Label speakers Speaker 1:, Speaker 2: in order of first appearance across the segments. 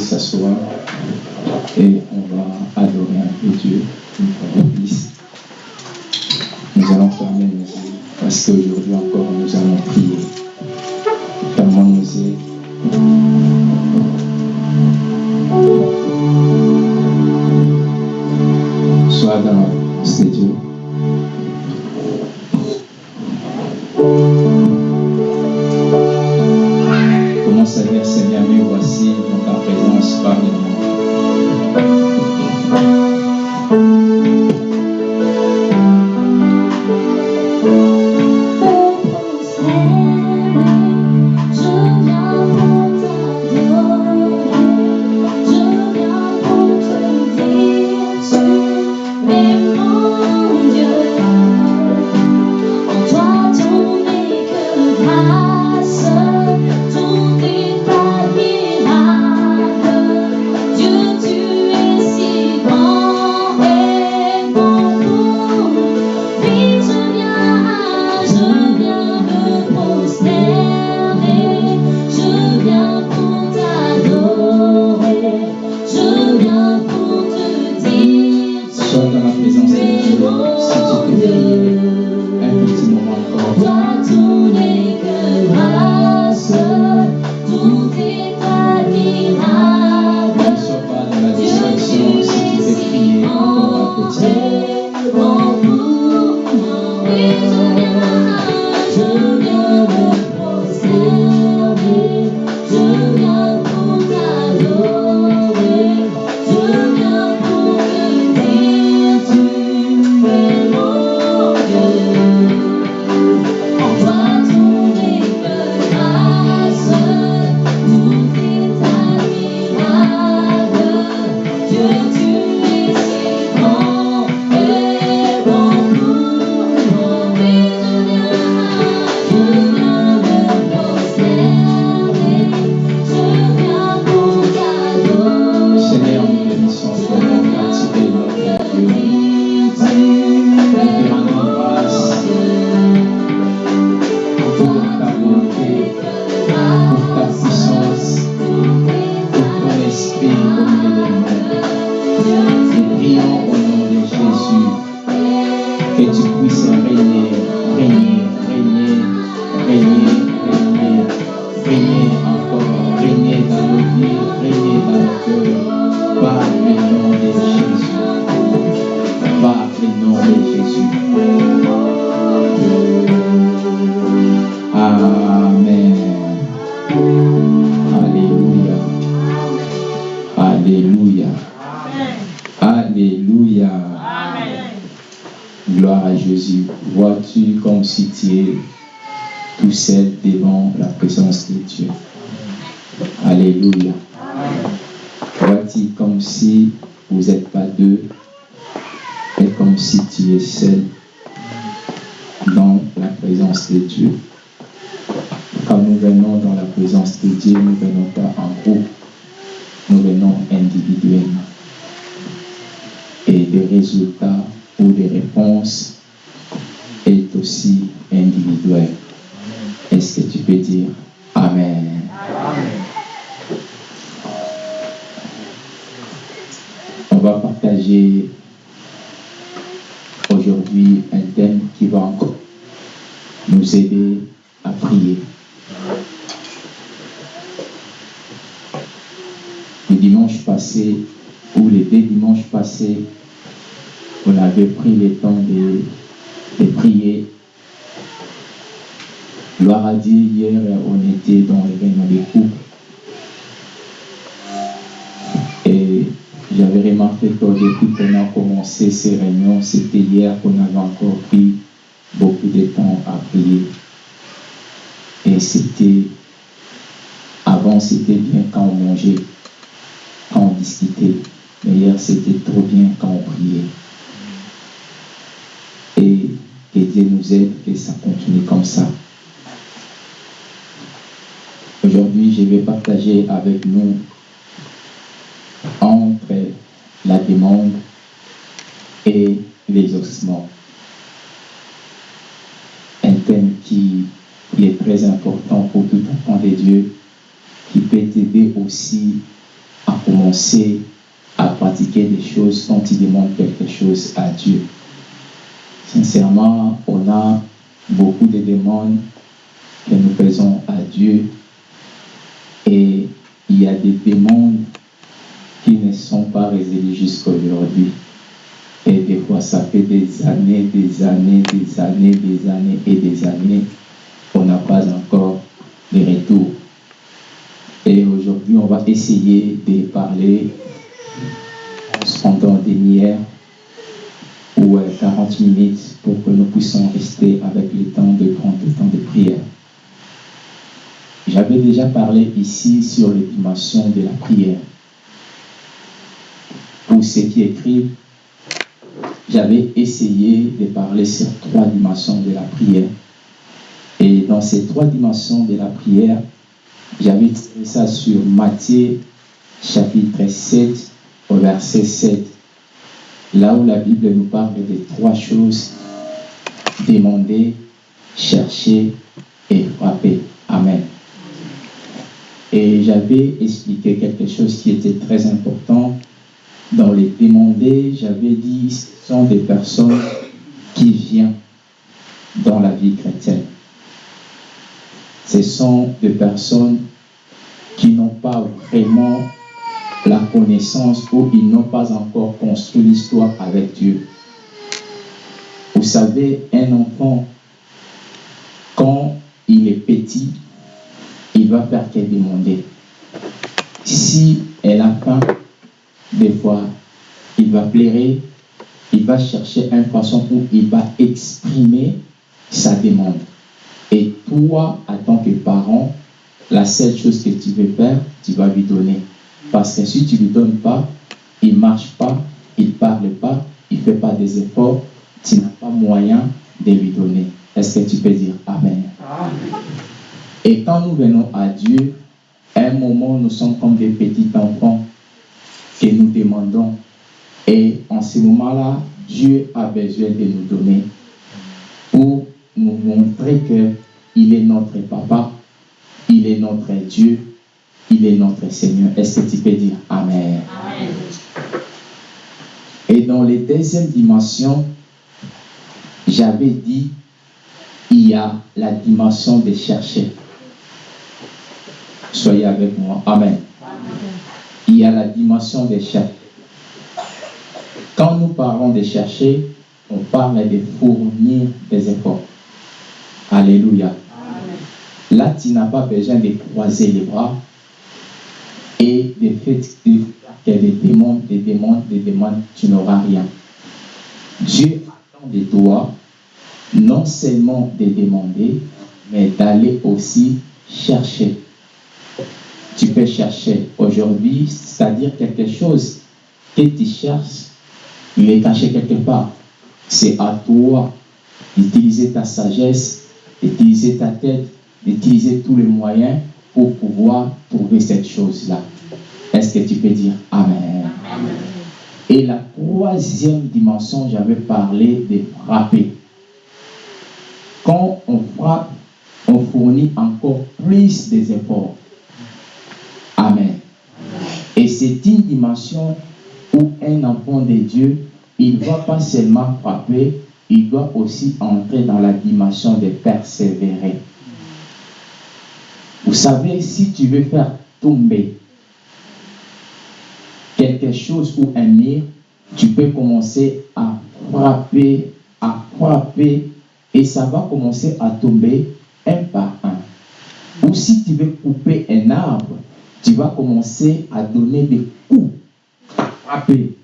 Speaker 1: s'asseoir et on va adorer un peu Dieu. Nous allons fermer les yeux parce qu'aujourd'hui encore, depuis qu'on a commencé ces réunions, c'était hier qu'on avait encore pris beaucoup de temps à prier. Et c'était, avant c'était bien quand on mangeait, quand on discutait, mais hier c'était trop bien quand on priait. Et que Dieu nous aide, que ça continue comme ça. Aujourd'hui, je vais partager avec nous demande et l'exaucement. Un thème qui, est très important pour tout enfant de Dieu, qui peut t'aider aussi à commencer à pratiquer des choses quand il demande quelque chose à Dieu. Sincèrement, on a beaucoup de demandes que nous faisons à Dieu résolues jusqu'à aujourd'hui. Et des fois, ça fait des années, des années, des années, des années et des années qu'on n'a pas encore de retour. Et aujourd'hui, on va essayer de parler pendant des demi ou 40 minutes pour que nous puissions rester avec le temps de prendre le temps de prière. J'avais déjà parlé ici sur les dimensions de la prière. Ceux qui écrivent, j'avais essayé de parler sur trois dimensions de la prière. Et dans ces trois dimensions de la prière, j'avais tiré ça sur Matthieu chapitre 7 au verset 7. Là où la Bible nous parle de trois choses. Demander, chercher et frapper. Amen. Et j'avais expliqué quelque chose qui était très important. Dans les demander, j'avais dit, ce sont des personnes qui viennent dans la vie chrétienne. Ce sont des personnes qui n'ont pas vraiment la connaissance ou ils n'ont pas encore construit l'histoire avec Dieu. Vous savez, un enfant, quand il est petit, il va faire que demander. Si elle a faim, des fois, il va pleurer, il va chercher une façon où il va exprimer sa demande. Et toi, en tant que parent, la seule chose que tu veux faire, tu vas lui donner. Parce que si tu ne lui donnes pas, il ne marche pas, il ne parle pas, il ne fait pas des efforts, tu n'as pas moyen de lui donner. Est-ce que tu peux dire Amen? Et quand nous venons à Dieu, à un moment, nous sommes comme des petits enfants que nous demandons. Et en ce moment-là, Dieu a besoin de nous donner pour nous montrer qu'il est notre papa, il est notre Dieu, il est notre Seigneur. Est-ce que tu peux dire Amen?
Speaker 2: Amen.
Speaker 1: Et dans les deuxièmes dimensions, j'avais dit, il y a la dimension de chercher. Soyez avec moi. Amen. Il y a la dimension de chercher. Quand nous parlons de chercher, on parle de fournir des efforts. Alléluia. Là, tu n'as pas besoin de croiser les bras et de faire des demandes, des demandes, des demandes, tu n'auras rien. Dieu attend de toi non seulement de demander, mais d'aller aussi chercher. Tu peux chercher aujourd'hui, c'est-à-dire quelque chose que tu cherches, il est caché quelque part. C'est à toi d'utiliser ta sagesse, d'utiliser ta tête, d'utiliser tous les moyens pour pouvoir trouver cette chose-là. Est-ce que tu peux dire Amen? Et la troisième dimension, j'avais parlé de frapper. Quand on frappe, on fournit encore plus des efforts. C'est une dimension où un enfant de Dieu, il ne va pas seulement frapper, il doit aussi entrer dans la dimension de persévérer. Vous savez, si tu veux faire tomber quelque chose ou un mur, tu peux commencer à frapper, à frapper, et ça va commencer à tomber un par un. Ou si tu veux couper un arbre, tu vas commencer à donner des coups, frapper.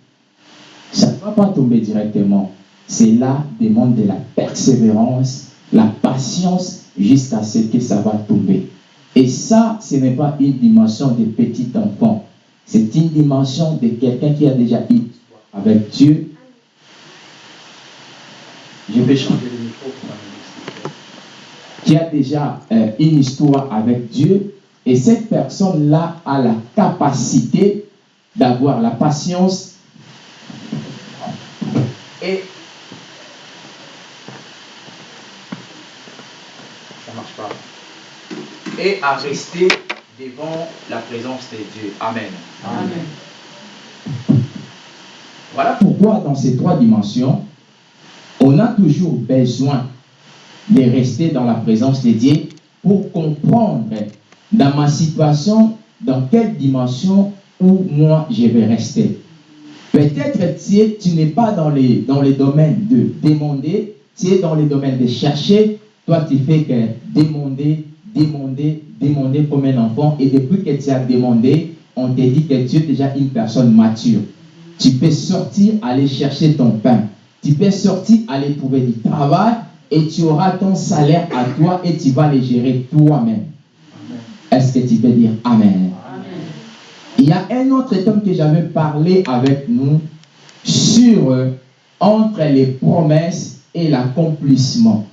Speaker 1: Ça ne va pas tomber directement. Cela demande de la persévérance, la patience, jusqu'à ce que ça va tomber. Et ça, ce n'est pas une dimension de petit enfant. C'est une dimension de quelqu'un qui a déjà histoire avec Dieu. Je vais changer le micro Qui a déjà euh, une histoire avec Dieu. Et cette personne-là a la capacité d'avoir la patience et ça marche pas et à rester devant la présence de Dieu. Amen.
Speaker 2: Amen.
Speaker 1: Voilà pourquoi dans ces trois dimensions, on a toujours besoin de rester dans la présence de Dieu pour comprendre dans ma situation, dans quelle dimension où moi je vais rester. Peut-être tu, tu n'es pas dans les, dans les domaines de demander, tu es dans les domaines de chercher. Toi, tu fais que demander, demander, demander comme un enfant. Et depuis que tu as demandé, on te dit que tu es déjà une personne mature. Tu peux sortir, aller chercher ton pain. Tu peux sortir, aller trouver du travail et tu auras ton salaire à toi et tu vas le gérer toi-même. Est-ce que tu peux dire Amen?
Speaker 2: Amen.
Speaker 1: Il y a un autre thème que j'avais parlé avec nous sur euh, entre les promesses et l'accomplissement.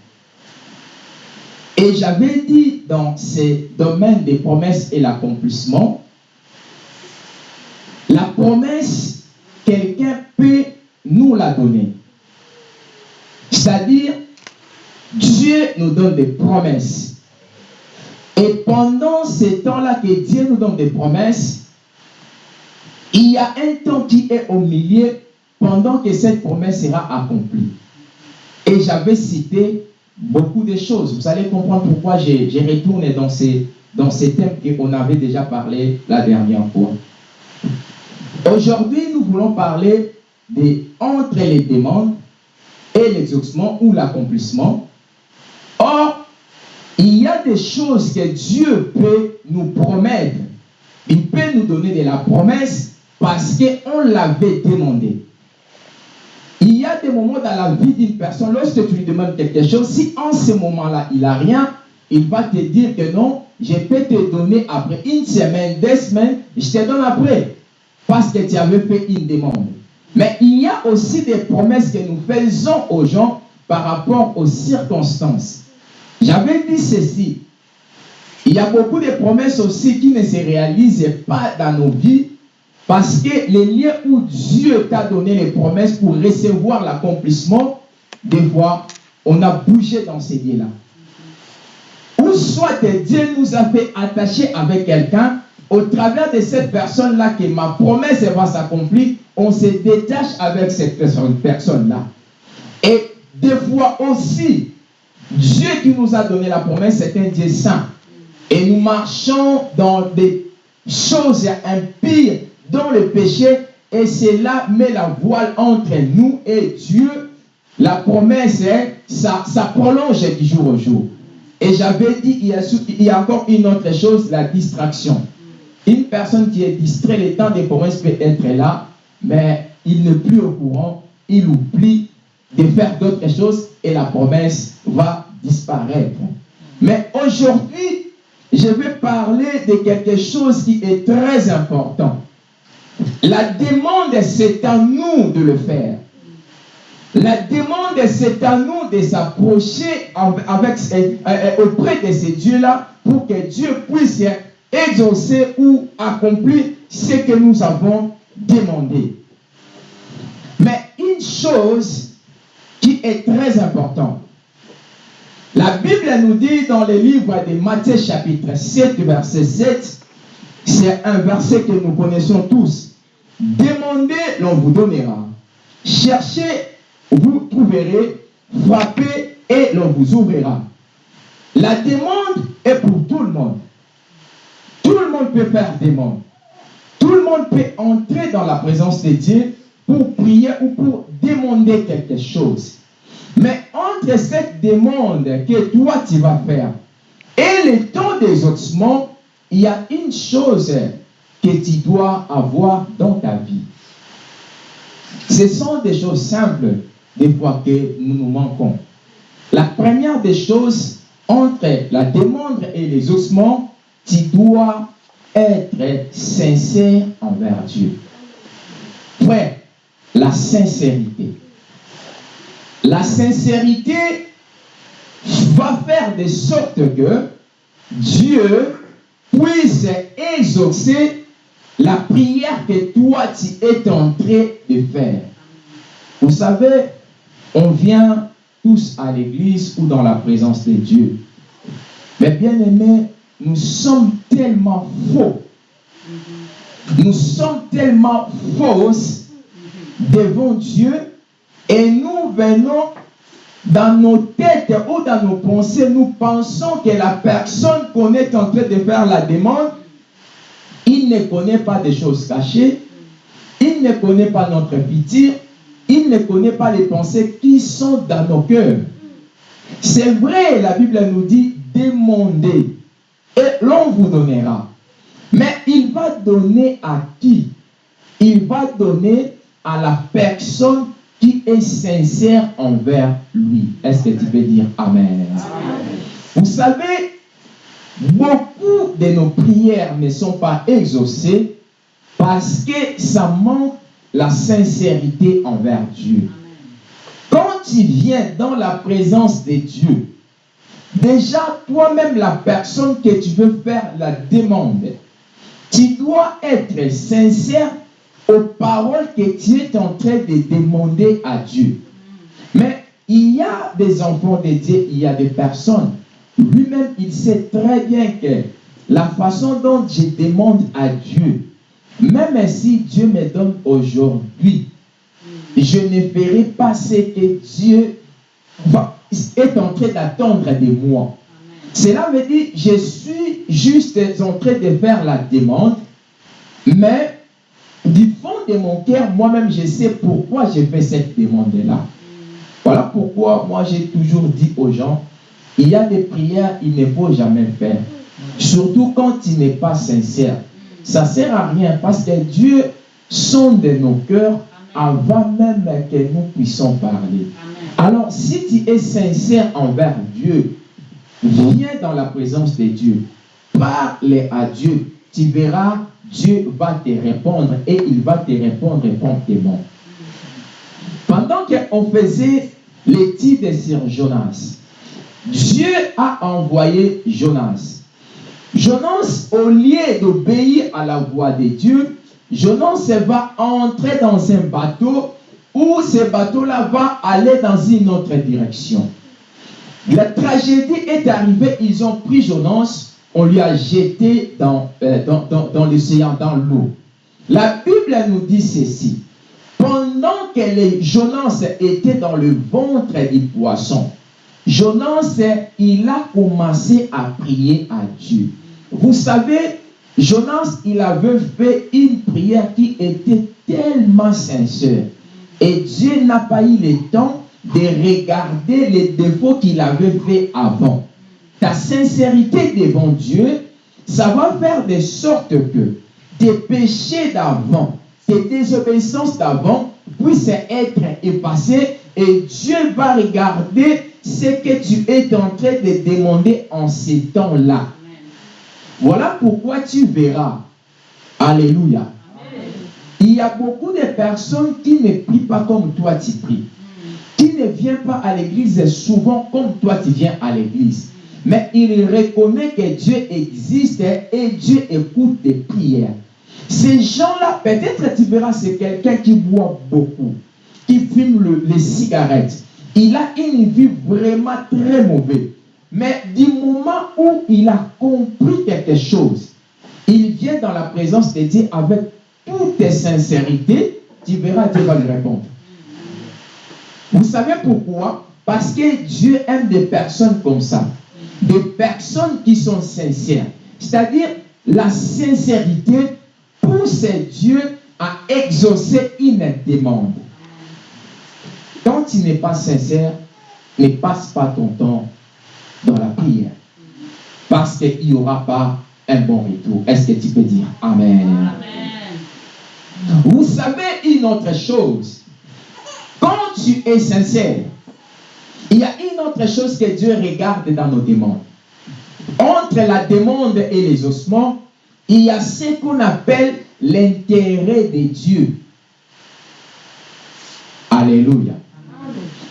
Speaker 1: Et j'avais dit dans ces domaines des promesses et l'accomplissement, la promesse, quelqu'un peut nous la donner. C'est-à-dire, Dieu nous donne des promesses. Et pendant ces temps-là que Dieu nous donne des promesses, il y a un temps qui est au milieu pendant que cette promesse sera accomplie. Et j'avais cité beaucoup de choses. Vous allez comprendre pourquoi j'ai retourné dans ces, dans ces thèmes qu'on avait déjà parlé la dernière fois. Aujourd'hui, nous voulons parler de, entre les demandes et l'exaucement ou l'accomplissement. Or, a des choses que Dieu peut nous promettre. Il peut nous donner de la promesse parce qu'on l'avait demandé. Il y a des moments dans la vie d'une personne, lorsque tu lui demandes quelque chose, si en ce moment-là, il n'a rien, il va te dire que non, je peux te donner après une semaine, deux semaines, je te donne après. Parce que tu avais fait une demande. Mais il y a aussi des promesses que nous faisons aux gens par rapport aux circonstances. J'avais dit ceci. Il y a beaucoup de promesses aussi qui ne se réalisent pas dans nos vies parce que les lieux où Dieu t'a donné les promesses pour recevoir l'accomplissement, des fois, on a bougé dans ces lieux-là. Ou soit Dieu nous a fait attacher avec quelqu'un, au travers de cette personne-là que ma promesse va s'accomplir, on se détache avec cette personne- personne-là. Et des fois aussi, Dieu qui nous a donné la promesse, c'est un Dieu saint. Et nous marchons dans des choses impires, dans le péché, et cela met la voile entre nous et Dieu. La promesse, hein, ça, ça prolonge du jour au jour. Et j'avais dit, il y, il y a encore une autre chose, la distraction. Une personne qui est distraite, le temps des promesses peut être là, mais il n'est plus au courant, il oublie de faire d'autres choses et la promesse va disparaître. Mais aujourd'hui, je vais parler de quelque chose qui est très important. La demande, c'est à nous de le faire. La demande, c'est à nous de s'approcher av- avec, euh, euh, auprès de ces dieux-là pour que Dieu puisse exaucer ou accomplir ce que nous avons demandé. Mais une chose est très importante, la Bible nous dit dans le livre de Matthieu chapitre 7, verset 7, c'est un verset que nous connaissons tous. Demandez, l'on vous donnera. Cherchez, vous trouverez. Frappez et l'on vous ouvrira. La demande est pour tout le monde. Tout le monde peut faire demande. Tout le monde peut entrer dans la présence de Dieu pour prier ou pour demander quelque chose. Mais entre cette demande que toi tu vas faire et le temps d'exaucement, il y a une chose que tu dois avoir dans ta vie. Ce sont des choses simples, des fois que nous nous manquons. La première des choses, entre la demande et les ossements, tu dois être sincère envers Dieu. Frère, la sincérité. La sincérité va faire de sorte que Dieu puisse exaucer la prière que toi tu es en train de faire. Vous savez, on vient tous à l'église ou dans la présence de Dieu. Mais bien aimé, nous sommes tellement faux. Nous sommes tellement fausses devant Dieu et nous venons dans nos têtes ou dans nos pensées, nous pensons que la personne qu'on est en train de faire la demande, il ne connaît pas des choses cachées, il ne connaît pas notre futur, il ne connaît pas les pensées qui sont dans nos cœurs. C'est vrai, la Bible nous dit demandez et l'on vous donnera. Mais il va donner à qui? Il va donner à la personne qui est sincère envers lui. Est-ce que tu peux dire Amen? Vous savez, beaucoup de nos prières ne sont pas exaucées parce que ça manque la sincérité envers Dieu. Quand tu viens dans la présence de Dieu, déjà toi-même la personne que tu veux faire la demande, tu dois être sincère aux paroles que tu es en train de demander à Dieu. Mais il y a des enfants de Dieu, il y a des personnes. Lui-même, il sait très bien que la façon dont je demande à Dieu, même si Dieu me donne aujourd'hui, je ne ferai pas ce que Dieu est en train d'attendre de moi. Cela veut dire, je suis juste en train de faire la demande, mais du fond de mon cœur, moi-même, je sais pourquoi je fais cette demande-là. Voilà pourquoi moi, j'ai toujours dit aux gens, il y a des prières, il ne faut jamais faire. Surtout quand il n'est pas sincère. Ça ne sert à rien parce que Dieu sonde nos cœurs avant même que nous puissions parler. Alors, si tu es sincère envers Dieu, viens dans la présence de Dieu. Parle à Dieu. Tu verras, Dieu va te répondre et il va te répondre promptement. Pendant qu'on faisait l'étude sur Jonas, Dieu a envoyé Jonas. Jonas, au lieu d'obéir à la voix de Dieu, Jonas va entrer dans un bateau où ce bateau-là va aller dans une autre direction. La tragédie est arrivée, ils ont pris Jonas, on lui a jeté dans, euh, dans, l'océan, dans l'eau. La Bible nous dit ceci. Pendant que Jonas était dans le ventre du poisson, Jonas, il a commencé à prier à Dieu. Vous savez, Jonas, il avait fait une prière qui était tellement sincère. Et Dieu n'a pas eu le temps de regarder les défauts qu'il avait fait avant. Ta sincérité devant Dieu, ça va faire de sorte que tes péchés d'avant, tes désobéissances d'avant puissent être effacés et Dieu va regarder ce que tu es en train de demander en ces temps-là. Voilà pourquoi tu verras. Alléluia. Il y a beaucoup de personnes qui ne prient pas comme toi tu pries. Qui ne viennent pas à l'église souvent comme toi tu viens à l'église. Mais il reconnaît que Dieu existe et Dieu écoute tes prières. Ces gens-là, peut-être tu verras, c'est quelqu'un qui boit beaucoup, qui fume les cigarettes. Il a une vie vraiment très mauvaise. Mais du moment où il a compris quelque chose, il vient dans la présence de Dieu avec toute sincérité, tu verras, Dieu va lui répondre. Vous savez pourquoi? Parce que Dieu aime des personnes comme ça. Des personnes qui sont sincères. C'est-à-dire, la sincérité pousse Dieu à exaucer une demande. Quand tu n'es pas sincère, ne passe pas ton temps dans la prière. Parce qu'il n'y aura pas un bon retour. Est-ce que tu peux dire Amen. Vous savez une autre chose. Quand tu es sincère, il y a une autre chose que Dieu regarde dans nos demandes. Entre la demande et les ossements, il y a ce qu'on appelle l'intérêt de Dieu. Alléluia.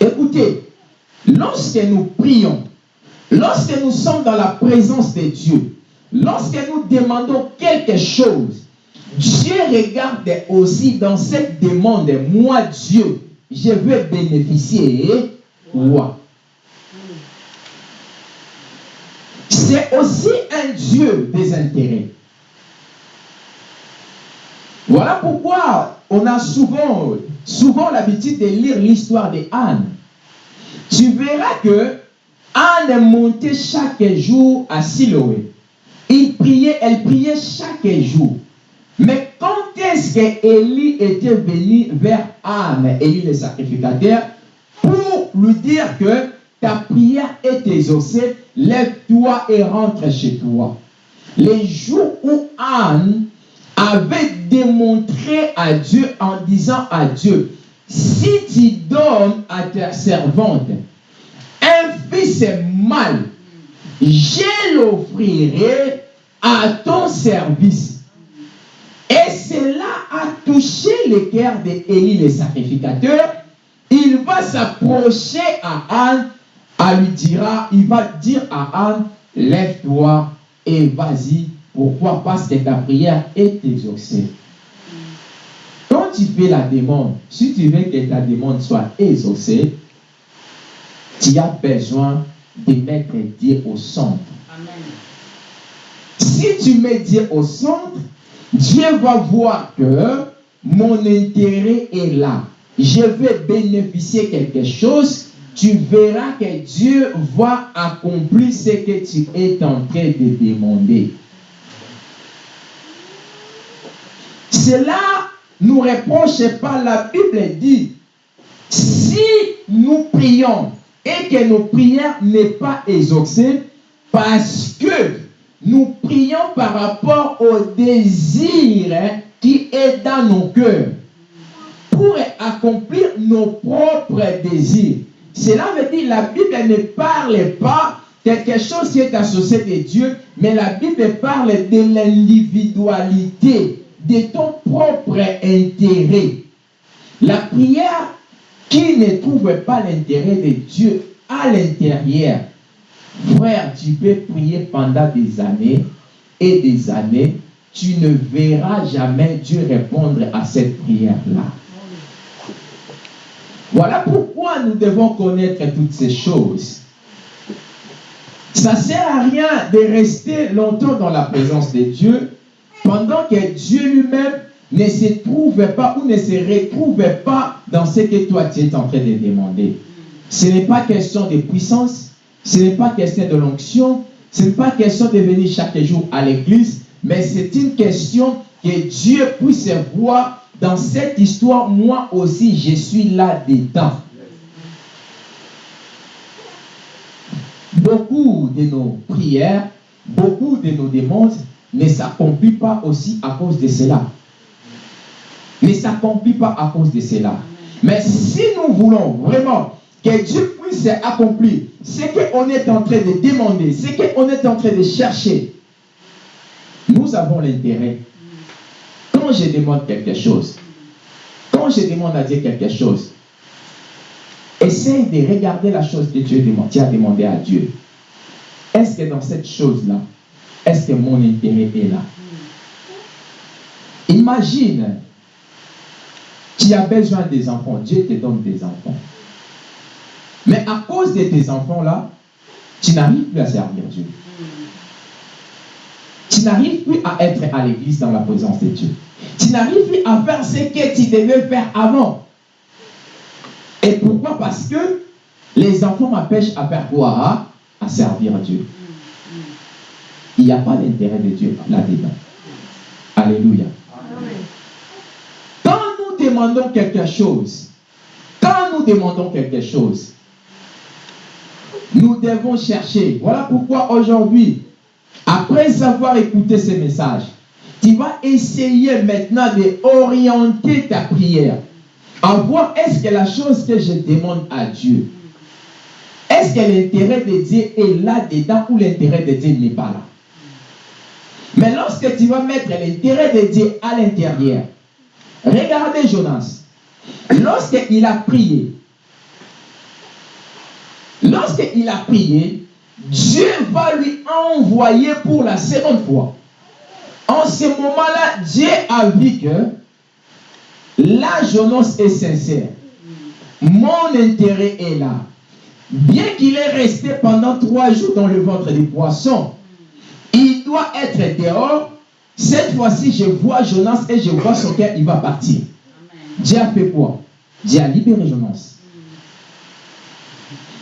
Speaker 1: Écoutez, lorsque nous prions, lorsque nous sommes dans la présence de Dieu, lorsque nous demandons quelque chose, Dieu regarde aussi dans cette demande, moi Dieu, je veux bénéficier c'est aussi un Dieu des intérêts. Voilà pourquoi on a souvent, souvent l'habitude de lire l'histoire de Anne. Tu verras que Anne est montée chaque jour à Siloé. Il priait, elle priait chaque jour. Mais quand est-ce qu'Élie était venu vers Anne, Élie le sacrificateur, pour lui dire que ta prière est exaucée, lève-toi et rentre chez toi. Les jours où Anne avait démontré à Dieu en disant à Dieu, si tu donnes à ta servante un fils mâle, je l'offrirai à ton service. Et cela a touché le cœur d'Élie le sacrificateur. Il va s'approcher à Anne, à lui dira, il va dire à Anne, lève-toi et vas-y. Pourquoi? Parce que ta prière est exaucée. Quand tu fais la demande, si tu veux que ta demande soit exaucée, tu as besoin de mettre Dieu au centre. Si tu mets Dieu au centre, Dieu va voir que mon intérêt est là. Je vais bénéficier quelque chose. Tu verras que Dieu va accomplir ce que tu es en train de demander. Cela nous reproche pas. La Bible dit, si nous prions et que nos prières n'est pas exaucées, parce que nous prions par rapport au désir qui est dans nos cœurs pour accomplir nos propres désirs. Cela veut dire la Bible ne parle pas quelque chose qui est associé de Dieu, mais la Bible parle de l'individualité, de ton propre intérêt. La prière qui ne trouve pas l'intérêt de Dieu à l'intérieur, frère, tu peux prier pendant des années et des années, tu ne verras jamais Dieu répondre à cette prière-là. Voilà pourquoi nous devons connaître toutes ces choses. Ça ne sert à rien de rester longtemps dans la présence de Dieu pendant que Dieu lui-même ne se trouve pas ou ne se retrouve pas dans ce que toi tu es en train de demander. Ce n'est pas question de puissance, ce n'est pas question de l'onction, ce n'est pas question de venir chaque jour à l'église, mais c'est une question que Dieu puisse voir dans cette histoire, moi aussi, je suis là dedans. Beaucoup de nos prières, beaucoup de nos demandes ne s'accomplissent pas aussi à cause de cela. Ne s'accomplissent pas à cause de cela. Mais si nous voulons vraiment que Dieu puisse accomplir ce qu'on est en train de demander, ce qu'on est en train de chercher, nous avons l'intérêt quand je demande quelque chose, quand je demande à Dieu quelque chose, essaye de regarder la chose que tu as demandé à Dieu. Est-ce que dans cette chose-là, est-ce que mon intérêt est là? Imagine, tu as besoin des enfants, Dieu te donne des enfants. Mais à cause de tes enfants-là, tu n'arrives plus à servir Dieu. Tu n'arrives plus à être à l'église dans la présence de Dieu. Tu n'arrives plus à faire ce que tu devais faire avant. Et pourquoi? Parce que les enfants m'empêchent à faire quoi? À servir Dieu. Il n'y a pas d'intérêt de Dieu là-dedans. Alléluia. Quand nous demandons quelque chose, quand nous demandons quelque chose, nous devons chercher. Voilà pourquoi aujourd'hui, après avoir écouté ces messages, tu vas essayer maintenant d'orienter ta prière. À voir est-ce que la chose que je demande à Dieu, est-ce que l'intérêt de Dieu est là-dedans ou l'intérêt de Dieu n'est pas là? Mais lorsque tu vas mettre l'intérêt de Dieu à l'intérieur, regardez Jonas. Lorsqu'il a prié, lorsqu'il a prié, Dieu va lui envoyer pour la seconde fois. En ce moment-là, Dieu a vu que la jeunesse est sincère. Mon intérêt est là. bien qu'il est resté pendant trois jours dans le ventre des poissons, il doit être dehors. Cette fois-ci, je vois Jonas et je vois son cœur, il va partir. Dieu a fait quoi? Dieu a libéré Jonas.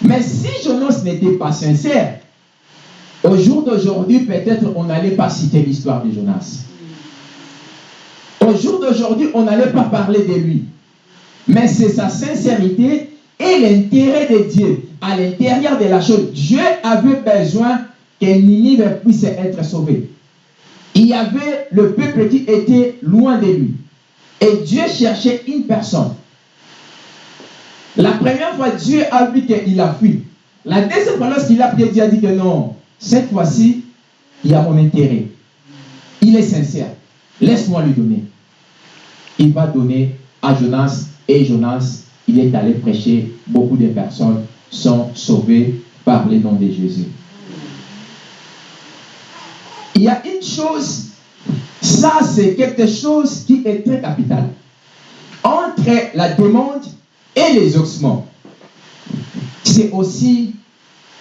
Speaker 1: Mais si Jonas n'était pas sincère, au jour d'aujourd'hui, peut-être on n'allait pas citer l'histoire de Jonas. Au jour d'aujourd'hui, on n'allait pas parler de lui. Mais c'est sa sincérité et l'intérêt de Dieu à l'intérieur de la chose. Dieu avait besoin que Ninive puisse être sauvé. Il y avait le peuple qui était loin de lui. Et Dieu cherchait une personne. La première fois, Dieu a vu qu'il a fui. La deuxième fois, lorsqu'il a prié, Dieu a dit que non, cette fois-ci, il y a mon intérêt. Il est sincère. Laisse-moi lui donner. Il va donner à Jonas et Jonas, il est allé prêcher. Beaucoup de personnes sont sauvées par le nom de Jésus. Il y a une chose, ça c'est quelque chose qui est très capital. Entre la demande et les ossements, c'est aussi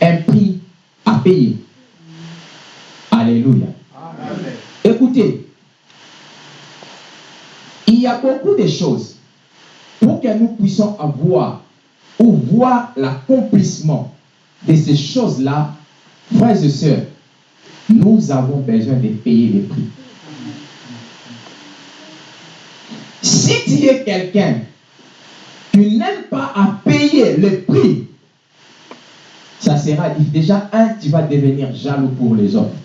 Speaker 1: un prix à payer. Alléluia. Il y a beaucoup de choses pour que nous puissions avoir ou voir l'accomplissement de ces choses-là, frères et sœurs, nous avons besoin de payer les prix. Si tu es quelqu'un qui n'aime pas à payer le prix, ça sera déjà un, tu vas devenir jaloux pour les autres.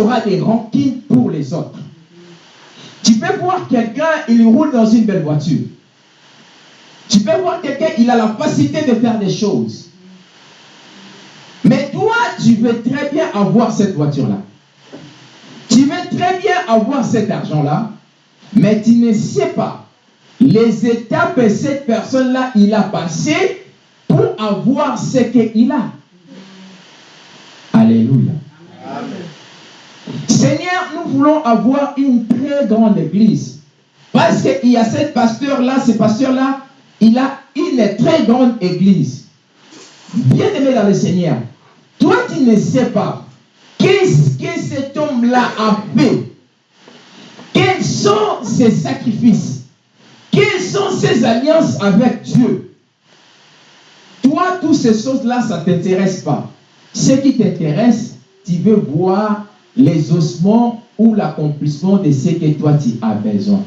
Speaker 1: Auras des rancines pour les autres. Tu peux voir quelqu'un, il roule dans une belle voiture. Tu peux voir quelqu'un, il a la facilité de faire des choses. Mais toi, tu veux très bien avoir cette voiture-là. Tu veux très bien avoir cet argent-là, mais tu ne sais pas les étapes que cette personne-là, il a passé pour avoir ce qu'il a. Alléluia. Seigneur, nous voulons avoir une très grande église. Parce qu'il y a cet pasteur-là, ce pasteur-là, il a une très grande église. Bien aimé dans le Seigneur, toi tu ne sais pas qu'est-ce que cet homme-là a fait. Quels sont ses sacrifices? Quelles sont ses alliances avec Dieu? Toi, toutes ces choses-là, ça ne t'intéresse pas. Ce qui t'intéresse, tu veux voir les ossements ou l'accomplissement de ce que toi tu as besoin.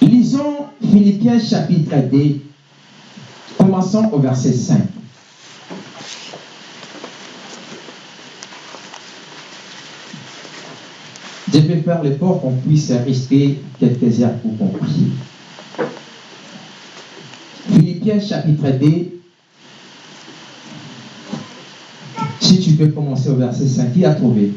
Speaker 1: Lisons Philippiens chapitre 2, commençons au verset 5. Je vais faire l'effort qu'on puisse rester quelques heures pour conclure. Philippiens chapitre 2, si tu peux commencer au verset 5, qui a trouvé?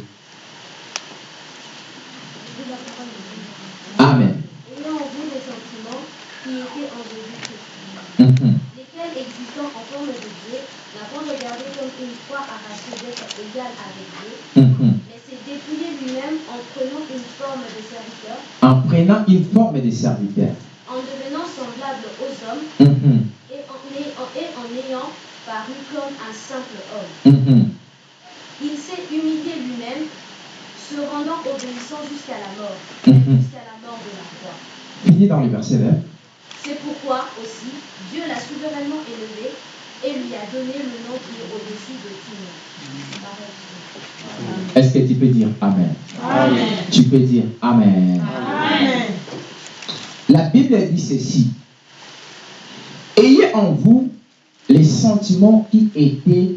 Speaker 1: Amen.
Speaker 3: ayant en vous des sentiments qui étaient en Jésus-Christ,
Speaker 1: Mhm.
Speaker 3: lesquels, existant en forme de Dieu, pas regardé comme une foi arrachée d'être égal avec Dieu,
Speaker 1: Mhm.
Speaker 3: mais s'est dépouillé lui-même en prenant une forme de serviteur,
Speaker 1: En prenant une forme de serviteur.
Speaker 3: en devenant semblable aux hommes,
Speaker 1: Mhm.
Speaker 3: en- et en ayant paru comme un simple homme. Il s'est humilié lui-même, se rendant obéissant jusqu'à la mort,
Speaker 1: Mhm.
Speaker 3: jusqu'à la mort de la croix.
Speaker 1: Fini dans le verset 20.
Speaker 3: C'est pourquoi aussi Dieu l'a souverainement élevé et lui a donné le nom qui est au-dessus de tout nom. Parole de Dieu.
Speaker 1: Est-ce que tu peux dire Amen?
Speaker 2: Amen.
Speaker 1: Tu peux dire Amen.
Speaker 2: Amen.
Speaker 1: La Bible dit ceci. Ayez en vous les sentiments qui étaient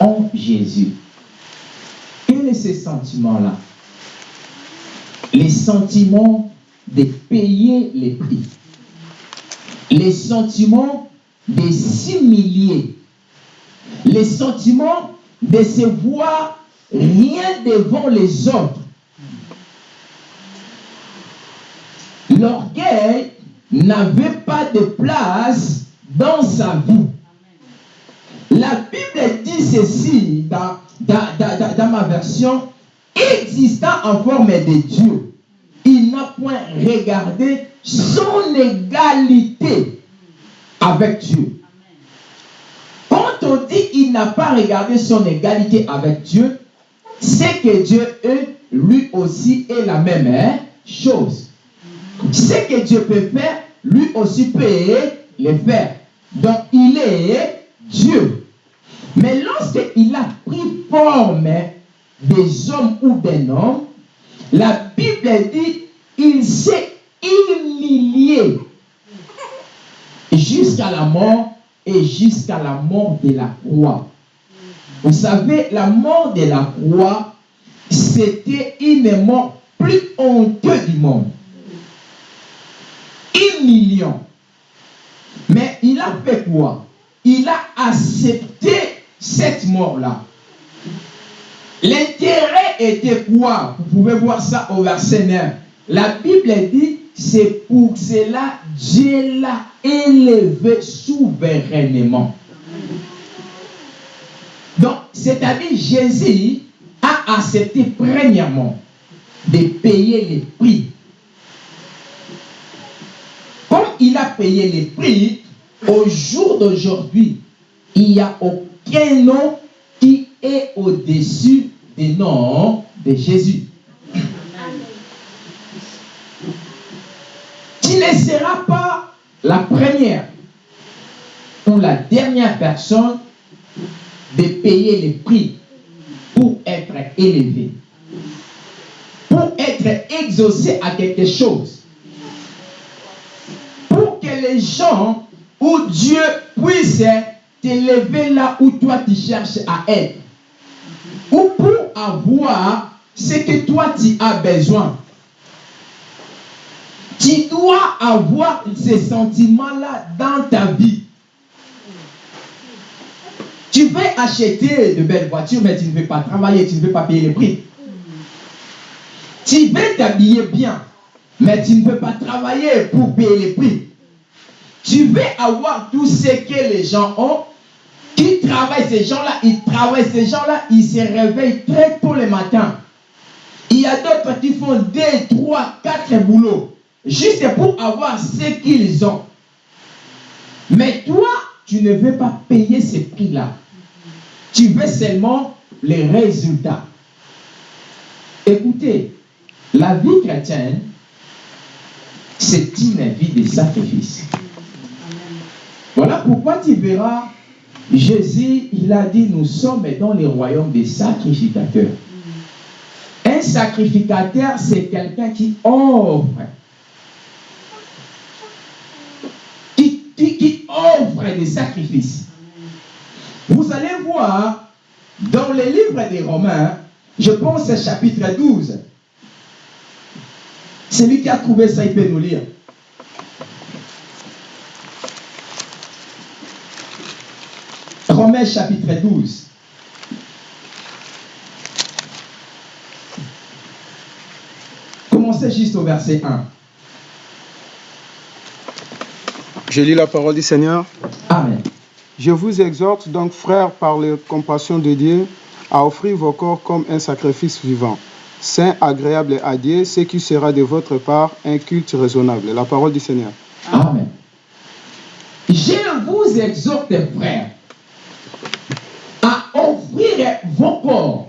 Speaker 1: en Jésus. Ces sentiments-là Les sentiments de payer les prix. Les sentiments de s'humilier. Les sentiments de se voir rien devant les autres. L'orgueil n'avait pas de place dans sa vie. La Bible dit ceci dans, dans- ma version, existant en forme de Dieu, il n'a point regardé son égalité avec Dieu. Quand on dit il n'a pas regardé son égalité avec Dieu, c'est que Dieu, est, lui aussi, est la même hein, chose. Ce que Dieu peut faire, lui aussi peut le faire. Donc, il est Dieu. Mais lorsqu'il a pris forme des hommes ou des hommes, la Bible dit il s'est humilié jusqu'à la mort et jusqu'à la mort de la croix. Vous savez, la mort de la croix, c'était une mort plus honteuse du monde. Humiliant. Mais il a fait quoi? Il a accepté cette mort-là. L'intérêt était quoi? Vous pouvez voir ça au verset 9. La Bible dit, c'est pour cela Dieu l'a élevé souverainement. Donc, c'est-à-dire Jésus a accepté premièrement de payer les prix. Comme il a payé les prix, au jour d'aujourd'hui, il n'y a aucun nom qui est au-dessus des noms de Jésus. Tu ne seras pas la première ou la dernière personne de payer les prix pour être élevé, pour être exaucé à quelque chose, pour que les gens ou Dieu puisse t'élever là où toi tu cherches à être, ou pour avoir ce que toi tu as besoin. Tu dois avoir ces sentiments-là dans ta vie. Tu veux acheter de belles voitures, mais tu ne veux pas travailler, tu ne veux pas payer les prix. Tu veux t'habiller bien, mais tu ne veux pas travailler pour payer les prix. Tu veux avoir tout ce que les gens ont. Qui travaillent, ces gens-là, ils travaillent, ces gens-là, ils se réveillent très tôt le matin. Il y a d'autres qui font deux, trois, quatre boulots, juste pour avoir ce qu'ils ont. Mais toi, tu ne veux pas payer ces prix-là. Tu veux seulement les résultats. Écoutez, la vie chrétienne, c'est une vie de sacrifice. Voilà pourquoi tu verras, Jésus, il a dit, nous sommes dans le royaume des sacrificateurs. Un sacrificateur, c'est quelqu'un qui offre. Qui, qui offre des sacrifices. Vous allez voir dans le livre des Romains, je pense chapitre 12. Celui qui a trouvé ça, il peut nous lire. Chapitre 12. Commencez juste au verset 1.
Speaker 4: Je lis la parole du Seigneur.
Speaker 1: Amen.
Speaker 4: Je vous exhorte donc, frères, par les compassions de Dieu, à offrir vos corps comme un sacrifice vivant, saint, agréable à Dieu, ce qui sera de votre part un culte raisonnable. La parole du Seigneur.
Speaker 1: Amen. Je vous exhorte, frères, à vos corps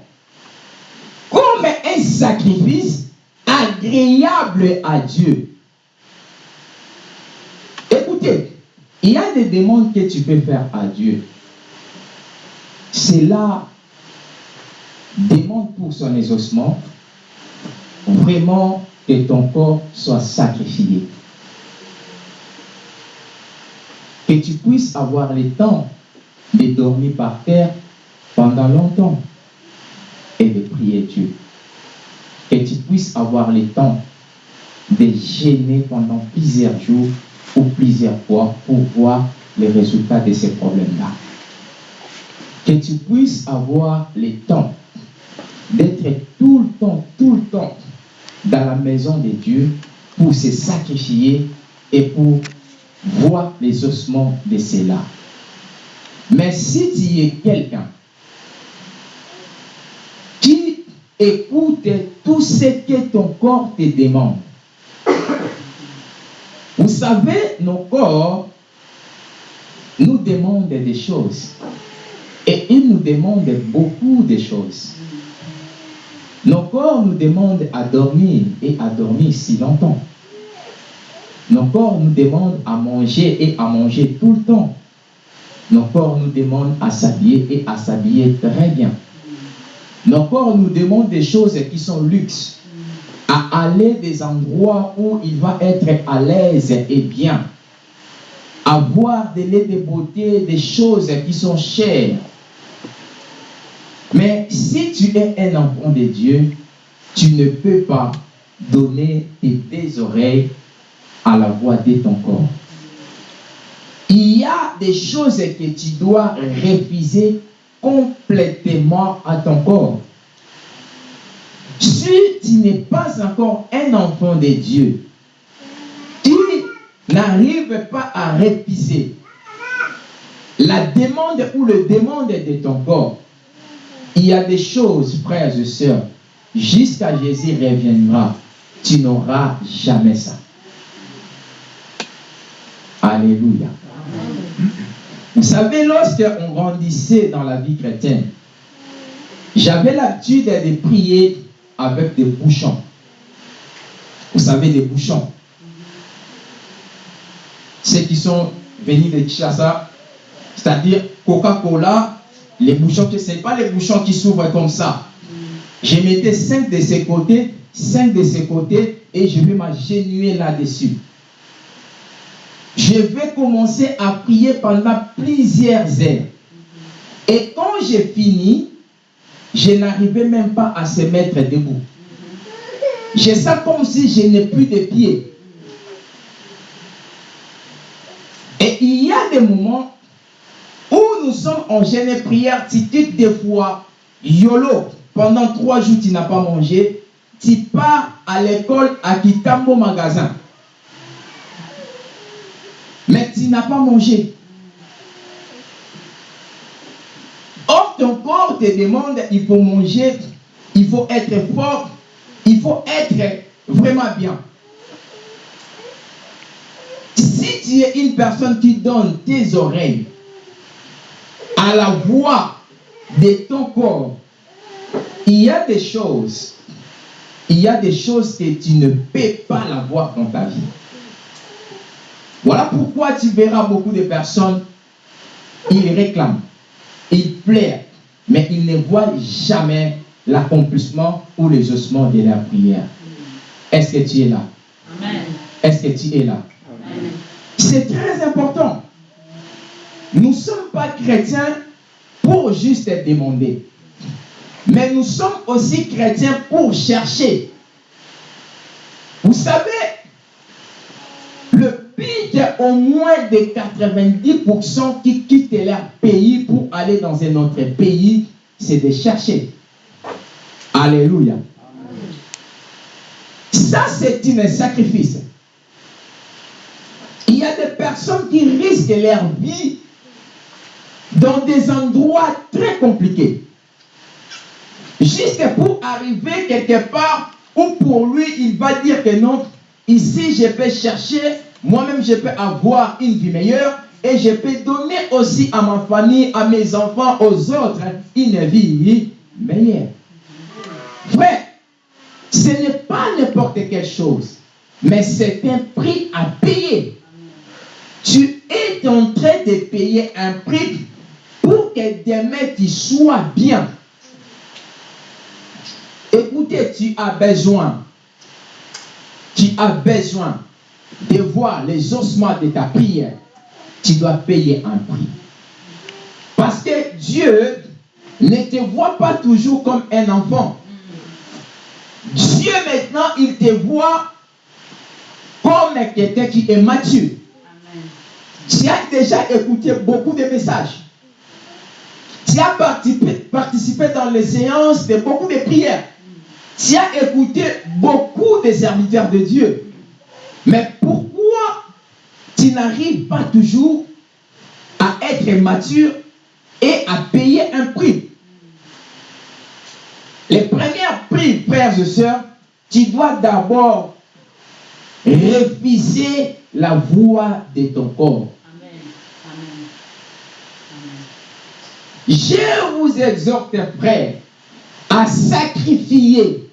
Speaker 1: comme un sacrifice agréable à Dieu. Écoutez, il y a des demandes que tu peux faire à Dieu. Cela demande pour son exaucement vraiment que ton corps soit sacrifié. Que tu puisses avoir le temps de dormir par terre pendant longtemps et de prier Dieu. Que tu puisses avoir le temps de gêner pendant plusieurs jours ou plusieurs fois pour voir les résultats de ces problèmes-là. Que tu puisses avoir le temps d'être tout le temps, tout le temps dans la maison de Dieu pour se sacrifier et pour voir les ossements de cela. Mais si tu es quelqu'un qui écoute tout ce que ton corps te demande, vous savez, nos corps, nous demande des choses. Et il nous demande beaucoup de choses. Nos corps nous demandent à dormir et à dormir si longtemps. Nos corps nous demandent à manger et à manger tout le temps. Nos corps nous demandent à s'habiller et à s'habiller très bien. Nos corps nous demandent des choses qui sont luxe, à aller des endroits où il va être à l'aise et bien, avoir des laits de beauté, des choses qui sont chères. Mais si tu es un enfant de Dieu, tu ne peux pas donner tes oreilles à la voix de ton corps. Il y a des choses que tu dois refuser complètement à ton corps. Si tu n'es pas encore un enfant de Dieu, tu n'arrives pas à refuser la demande ou le demande de ton corps. Il y a des choses, frères et sœurs, jusqu'à Jésus reviendra, tu n'auras jamais ça. Alléluia. Vous savez, lorsqu'on grandissait dans la vie chrétienne, j'avais l'habitude de prier avec des bouchons. Vous savez, des bouchons. Ceux qui sont venus de Chassa, c'est-à-dire Coca-Cola, les bouchons, ce n'est pas les bouchons qui s'ouvrent comme ça. Je mettais cinq de ces côtés, cinq de ces côtés, et je vais m'agenouiller là-dessus. Je vais commencer à prier pendant plusieurs heures. Et quand j'ai fini, je n'arrivais même pas à se mettre debout. J'ai ça comme si je n'ai plus de pieds. Et il y a des moments où nous sommes en jeûne prière, tu quittes des fois, YOLO, pendant trois jours tu n'as pas mangé, tu pars à l'école à Kitambo magasin. Mais tu n'as pas mangé. Or, ton corps te demande, il faut manger, il faut être fort, il faut être vraiment bien. Si tu es une personne qui donne tes oreilles à la voix de ton corps, il y a des choses, il y a des choses que tu ne peux pas la voir dans ta vie. Voilà pourquoi tu verras beaucoup de personnes, ils réclament, ils plairent, mais ils ne voient jamais l'accomplissement ou les ossements de leur prière. Est-ce que tu es là? Est-ce que tu es là? C'est très important. Nous ne sommes pas chrétiens pour juste demander. Mais nous sommes aussi chrétiens pour chercher. Vous savez, au moins de 90% qui quittent leur pays pour aller dans un autre pays, c'est de chercher. Alléluia. Ça, c'est un sacrifice. Il y a des personnes qui risquent leur vie dans des endroits très compliqués. Juste pour arriver quelque part où pour lui, il va dire que non, ici je peux chercher, moi-même je peux avoir une vie meilleure et je peux donner aussi à ma famille, à mes enfants, aux autres, une vie meilleure. Frère, ce n'est pas n'importe quelle chose, mais c'est un prix à payer. Tu es en train de payer un prix pour que demain tu sois bien. Écoutez, tu as besoin, tu as besoin de voir les ossements de ta prière. Tu dois payer un prix. Parce que Dieu ne te voit pas toujours comme un enfant. Dieu maintenant, il te voit comme quelqu'un qui est mature. Tu as déjà écouté beaucoup de messages. Tu as participé, participé dans les séances de beaucoup de prières. Tu as écouté beaucoup de serviteurs de Dieu. Mais pourquoi tu n'arrives pas toujours à être mature et à payer un prix? Les premiers prix, frères et sœurs, tu dois d'abord refuser la voix de ton corps. Je vous exhorte, frères, à sacrifier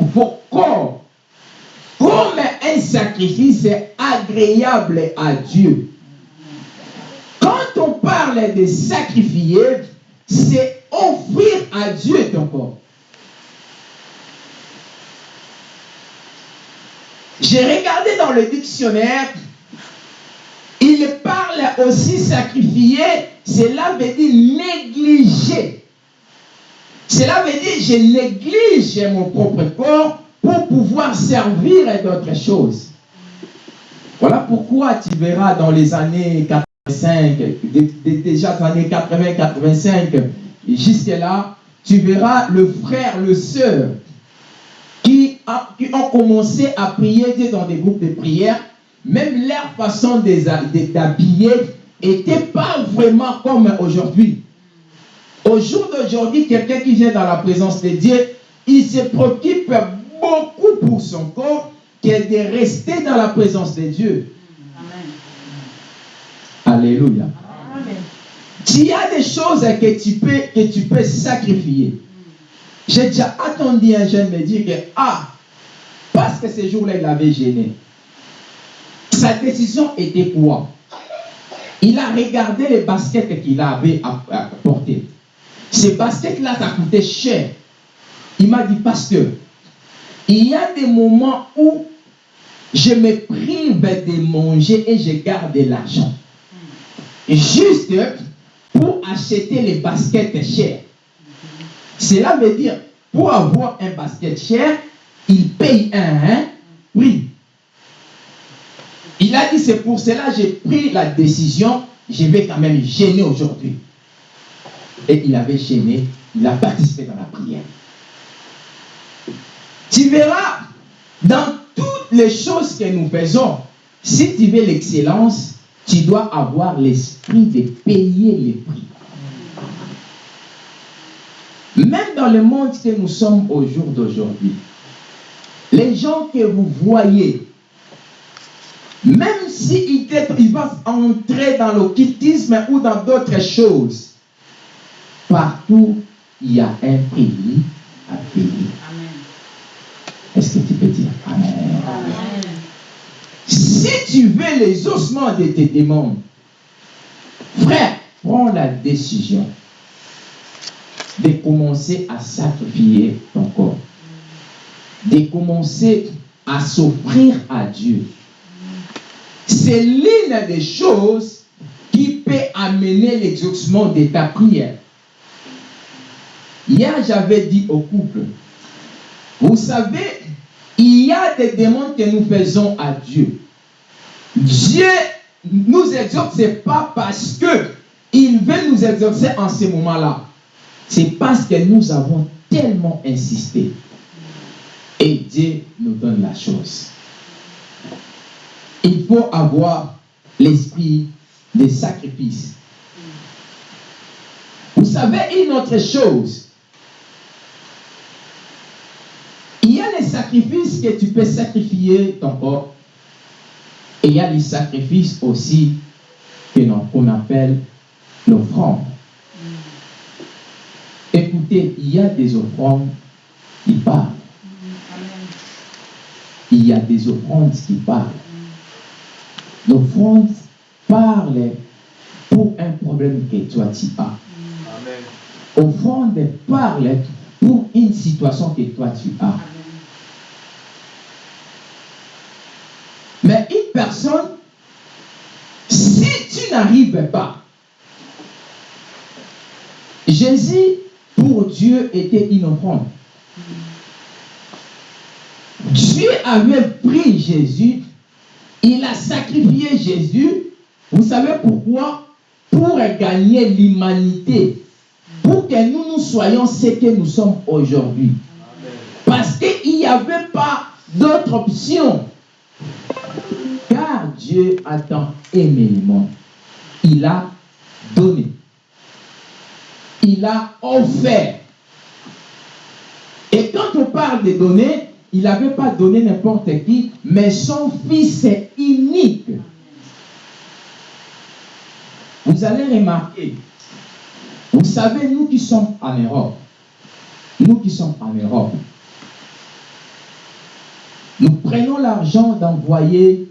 Speaker 1: vos corps comme un sacrifice agréable à Dieu. Quand on parle de sacrifier, c'est offrir à Dieu ton corps. J'ai regardé dans le dictionnaire, il parle aussi sacrifier, cela veut dire négliger. Cela veut dire je néglige mon propre corps pour pouvoir servir à d'autres choses. Voilà pourquoi tu verras dans les années 85, déjà dans les années 80-85, jusqu'à là, tu verras le frère, le sœur qui, qui ont commencé à prier dans des groupes de prière, même leur façon d'habiller n'était pas vraiment comme aujourd'hui. Au jour d'aujourd'hui, quelqu'un qui vient dans la présence de Dieu, il se préoccupe pour son corps que de rester dans la présence de Dieu. Alléluia. Il y a des choses que tu peux, que tu peux sacrifier. J'ai déjà attendu un jeune me dire que, ah, parce que ce jour-là, il avait gêné. Sa décision était quoi? Il a regardé les baskets qu'il avait apportées. Ces baskets-là, ça coûtait cher. Il m'a dit, pasteur, il y a des moments où je me prive de manger et je garde de l'argent. Juste pour acheter les baskets chères. Cela veut dire, pour avoir un basket cher, il paye un prix. Il a dit, c'est pour cela que j'ai pris la décision, je vais quand même gêner aujourd'hui. Et il avait gêné, il a participé dans la prière. Tu verras, dans toutes les choses que nous faisons, si tu veux l'excellence, tu dois avoir l'esprit de payer les prix. Même dans le monde que nous sommes au jour d'aujourd'hui, les gens que vous voyez, même s'ils ils vont entrer dans l'occultisme ou dans d'autres choses, partout, il y a un prix à payer. Est-ce que tu peux dire Amen? Si tu veux les ossements de tes démons, frère, prends la décision de commencer à sacrifier ton corps, de commencer à s'offrir à Dieu. C'est l'une des choses qui peut amener l'exaucement de ta prière. Hier, j'avais dit au couple, vous savez, il y a des demandes que nous faisons à Dieu. Dieu nous exauce, ce n'est pas parce qu'il veut nous exaucer en ce moment-là. C'est parce que nous avons tellement insisté. Et Dieu nous donne la chose. Il faut avoir l'esprit des sacrifices. Vous savez une autre chose? Il y a les sacrifices que tu peux sacrifier ton corps? Et il y a les sacrifices aussi qu'on appelle l'offrande. Écoutez, il y a des offrandes qui parlent. Il y a des offrandes qui parlent. L'offrande parle pour un problème que toi tu as. Offrande parle pour une situation que toi tu as. Mais une personne, si tu n'arrives pas, Jésus, pour Dieu, était une offrande. Dieu avait pris Jésus, il a sacrifié Jésus. Vous savez pourquoi? Pour gagner l'humanité. Pour que nous nous soyons ce que nous sommes aujourd'hui. Parce qu'il n'y avait pas d'autre option. Dieu a tant aimé le monde. Il a donné. Il a offert. Et quand on parle de donner, il n'avait pas donné n'importe qui, mais son fils est unique. Vous allez remarquer, Vous savez, nous qui sommes en Europe, nous qui sommes en Europe, nous prenons l'argent d'envoyer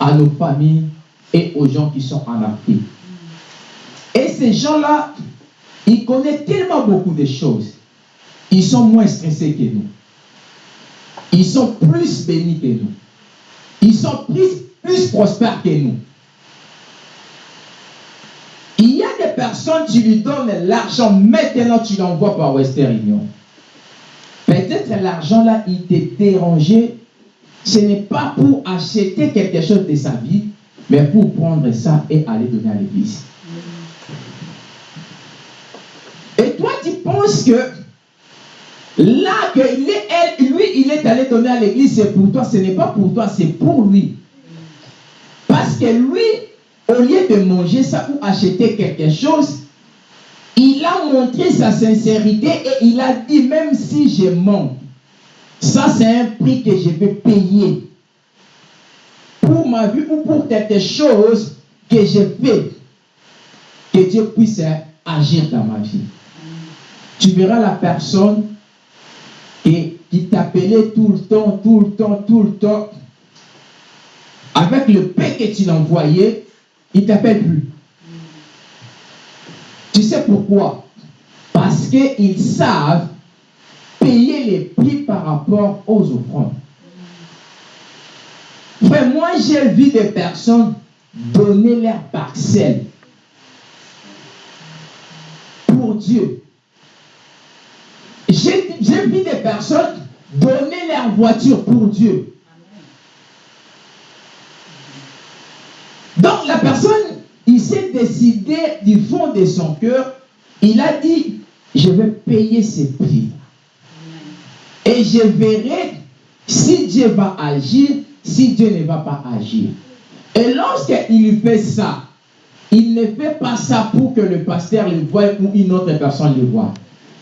Speaker 1: à nos familles et aux gens qui sont en Afrique. Et ces gens-là, ils connaissent tellement beaucoup de choses. Ils sont moins stressés que nous. Ils sont plus bénis que nous. Ils sont plus, plus prospères que nous. Il y a des personnes, tu lui donnes l'argent, maintenant tu l'envoies par Western Union. Peut-être l'argent là, il t'est dérangé. Ce n'est pas pour acheter quelque chose de sa vie, mais pour prendre ça et aller donner à l'église. Et toi, tu penses que là, que lui, il est allé donner à l'église, c'est pour toi. Ce n'est pas pour toi, c'est pour lui. Parce que lui, au lieu de manger ça ou acheter quelque chose, il a montré sa sincérité et il a dit, même si je manque, ça c'est un prix que je vais payer pour ma vie ou pour quelque chose que je fais. Que Dieu puisse agir dans ma vie. Tu verras la personne qui, t'appelait tout le temps, tout le temps, tout le temps. Avec le paix que tu l'envoyais, il ne t'appelle plus. Tu sais pourquoi? Parce qu'ils savent payer les prix par rapport aux offrandes. Mais moi, j'ai vu des personnes donner leur parcelle pour Dieu. J'ai j'ai vu des personnes donner leur voiture pour Dieu. Donc la personne, il s'est décidé du fond de son cœur, il a dit, je vais payer ces prix. Et je verrai si Dieu va agir, si Dieu ne va pas agir. Et lorsqu'il fait ça, il ne fait pas ça pour que le pasteur le voie ou une autre personne le voie.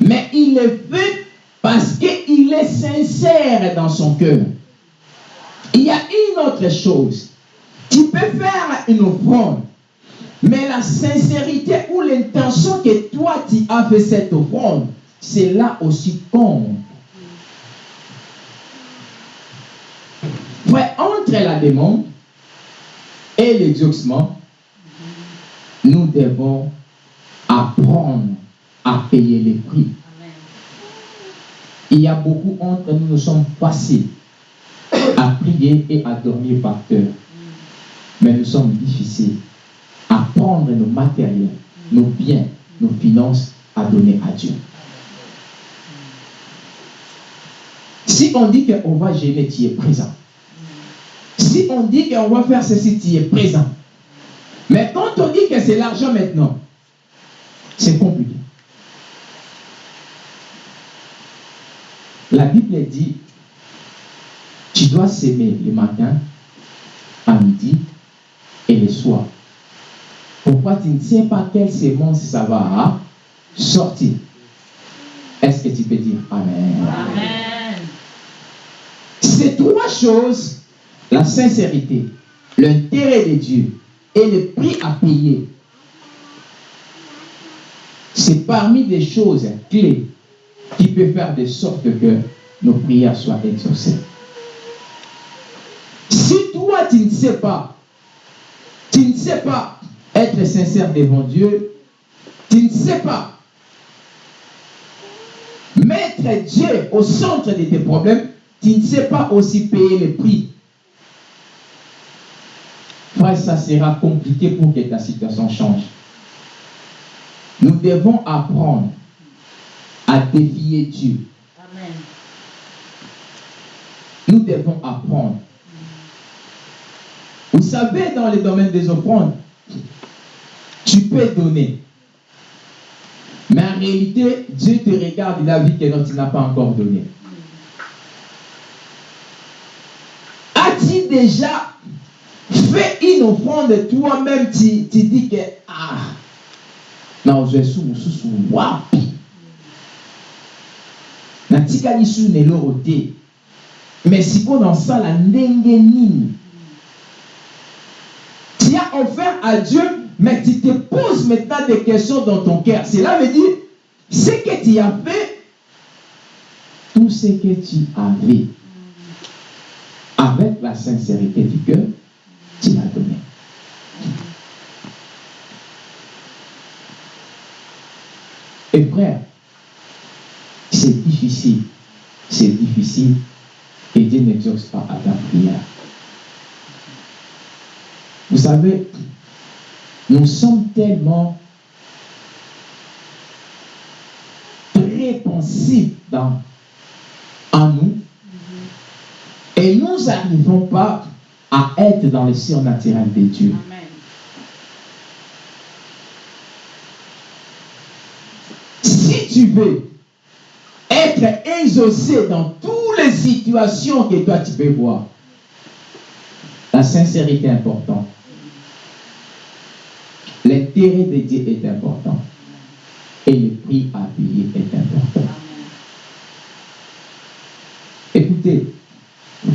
Speaker 1: Mais il le fait parce qu'il est sincère dans son cœur. Il y a une autre chose. Tu peux faire une offrande, mais la sincérité ou l'intention que toi tu as fait cette offrande, c'est là aussi compte. La demande et l'exaucement, nous devons apprendre à payer les prix. Il y a beaucoup entre nous, nous sommes faciles à prier et à dormir par cœur. Mais nous sommes difficiles à prendre nos matériels, nos biens, nos finances à donner à Dieu. Si on dit qu'on va gêner, tu es présent. Si on dit qu'on va faire ceci, tu es présent. Mais quand on dit que c'est l'argent maintenant, c'est compliqué. La Bible dit, tu dois s'aimer le matin, à midi et le soir. Pourquoi tu ne sais pas quelle sémence ça va sortir? Est-ce que tu peux dire Amen?
Speaker 2: Amen.
Speaker 1: Ces trois choses, la sincérité, l'intérêt de Dieu et le prix à payer, c'est parmi des choses clés qui peuvent faire de sorte que nos prières soient exaucées. Si toi, tu ne sais pas, tu ne sais pas être sincère devant Dieu, tu ne sais pas mettre Dieu au centre de tes problèmes, tu ne sais pas aussi payer le prix. Ça sera compliqué pour que ta situation change. Nous devons apprendre à défier Dieu.
Speaker 2: Amen.
Speaker 1: Nous devons apprendre. Vous savez, dans le domaine des offrandes, tu peux donner. Mais en réalité, Dieu te regarde, il a vu que non, tu n'as pas encore donné. As-tu déjà fait une offrande toi-même, tu, dis que, ah, non, je suis sous wapi. su na tu as offert à Dieu Mais tu te poses maintenant des questions dans ton cœur. Cela veut dire, ce que tu as fait, tout ce que tu avais, avec la sincérité du cœur, tu l'as donné. Et frère, c'est difficile. C'est difficile. Et Dieu n'exauce pas à ta prière. Vous savez, nous sommes tellement répensifs dans, en nous et nous n'arrivons pas à être dans le surnaturel de Dieu.
Speaker 2: Amen.
Speaker 1: Si tu veux être exaucé dans toutes les situations que toi tu peux voir, la sincérité est importante. L'intérêt de Dieu est important. Et le prix à payer est important. Écoutez,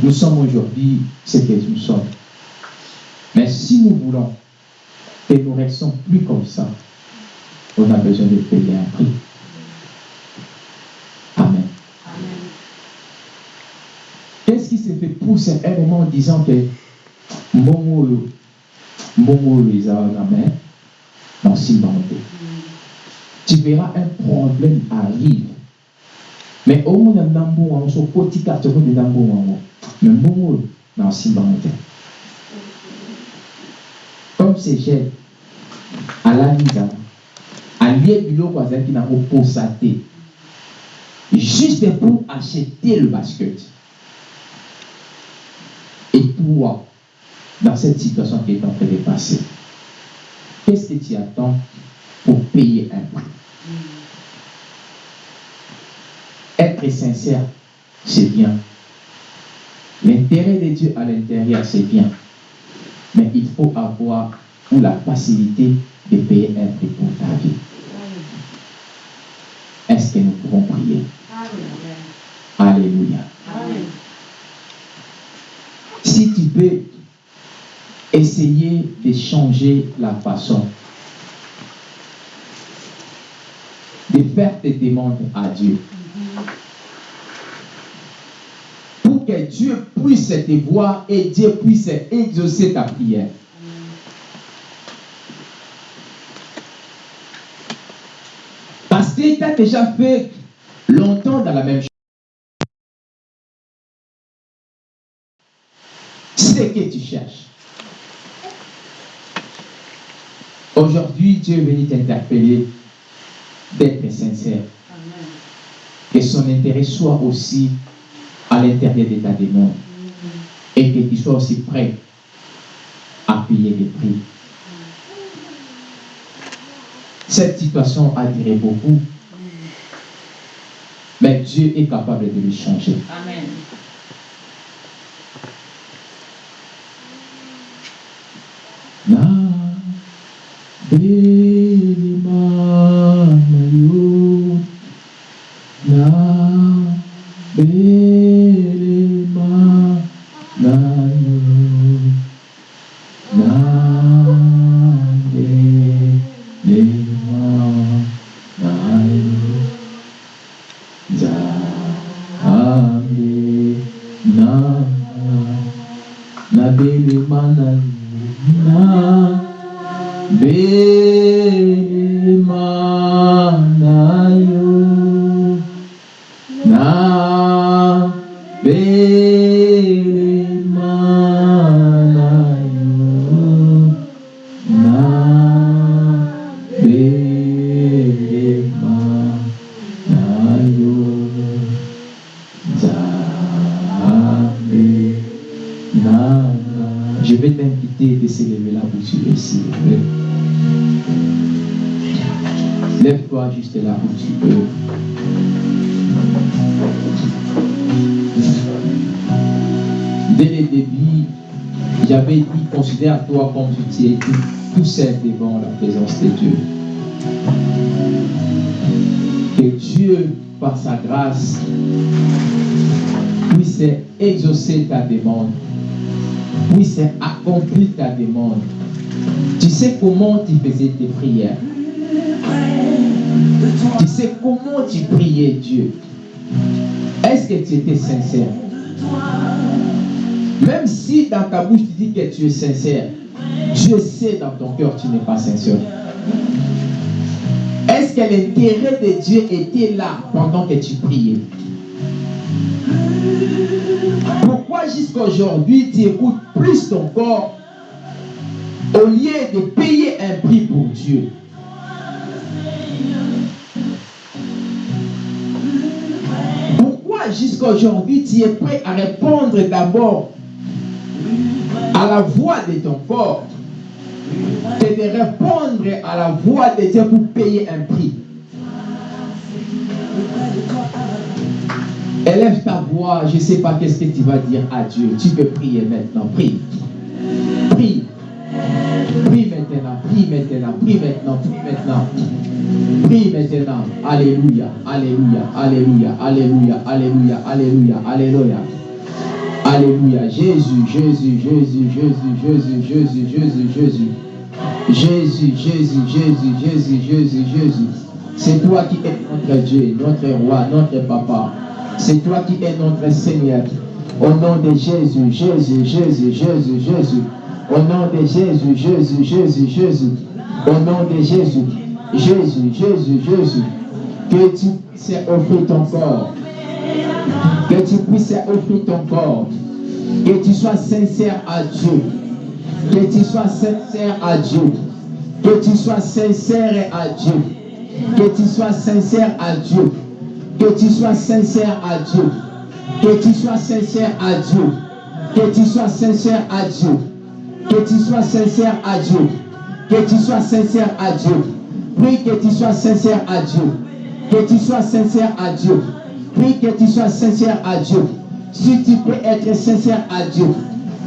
Speaker 1: nous sommes aujourd'hui ce que nous sommes. Mais si nous voulons que nous restons plus comme ça, on a besoin de payer un prix. Amen.
Speaker 2: Amen.
Speaker 1: Qu'est-ce qui s'est fait pousser un moment en disant que Momo Momo les a en main dans Simbante. Tu verras un problème arrive. Mais au moins dans Nambo, on se côté de Momo dans Simbante. Comme c'est cher, à la mise à lieu biloko azalaki nango posa te juste pour acheter le basket. Et toi dans cette situation qui est en train de passer qu'est-ce que tu attends pour payer un prix? Être sincère c'est bien l'intérêt de Dieu à l'intérieur c'est bien mais il faut avoir la facilité de payer un prix pour ta vie est-ce que nous pouvons prier? Alléluia. Si tu peux essayer de changer la façon de faire tes demandes à Dieu pour que Dieu puisse te voir et Dieu puisse exaucer ta prière. Parce que tu as déjà fait longtemps dans la même chose. Ce que tu cherches. Aujourd'hui, Dieu est venu t'interpeller d'être sincère.
Speaker 2: Amen.
Speaker 1: Que son intérêt soit aussi à l'intérieur de ta demande. Et que tu sois aussi prêt à payer les prix. Cette situation a duré beaucoup, mais Dieu est capable de le changer.
Speaker 2: Amen.
Speaker 1: Seul devant la présence de Dieu. Que Dieu, par sa grâce, puisse exaucer ta demande, puisse accomplir ta demande. Tu sais comment tu faisais tes prières. Tu sais comment tu priais Dieu. Est-ce que tu étais sincère? Même si dans ta bouche tu dis que tu es sincère, Dieu sait dans ton cœur tu n'es pas sincère. Est-ce que l'intérêt de Dieu était là pendant que tu priais? Pourquoi jusqu'à aujourd'hui tu écoutes plus ton corps au lieu de payer un prix pour Dieu? Pourquoi jusqu'à aujourd'hui tu es prêt à répondre d'abord à la voix de ton corps? C'est de répondre à la voix de Dieu pour payer un prix. Élève ta voix, je ne sais pas qu'est-ce que tu vas dire à Dieu. Tu peux prier maintenant. Prie. Prie. Prie maintenant. Prie maintenant. Prie maintenant. Prie maintenant. Prie maintenant. Alléluia. Alléluia. Alléluia. Alléluia. Alléluia. Alléluia. Alléluia. Alléluia. Jésus, Jésus, Jésus, Jésus, Jésus, Jésus, Jésus, Jésus. Jésus, Jésus, Jésus, Jésus, Jésus, Jésus. C'est toi qui es notre Dieu, notre roi, notre papa. C'est toi qui es notre Seigneur. Au nom de Jésus, Jésus, Jésus, Jésus, Jésus. Au nom de Jésus, Jésus, Jésus, Jésus. Au nom de Jésus, Jésus, Jésus, Jésus. Que tu puisses offrir ton corps. Que tu puisses offrir ton corps. Que tu sois sincère à Dieu. Que tu sois sincère à Dieu. Que tu sois sincère à Dieu. Que tu sois sincère à Dieu. Que tu sois sincère à Dieu. Que tu sois sincère à Dieu. Que tu sois sincère à Dieu. Que tu sois sincère à Dieu. Que tu sois sincère à Dieu. Prie que tu sois sincère à Dieu. Que tu sois sincère à Dieu. Prie que tu sois sincère à Dieu. Si tu peux être sincère à Dieu,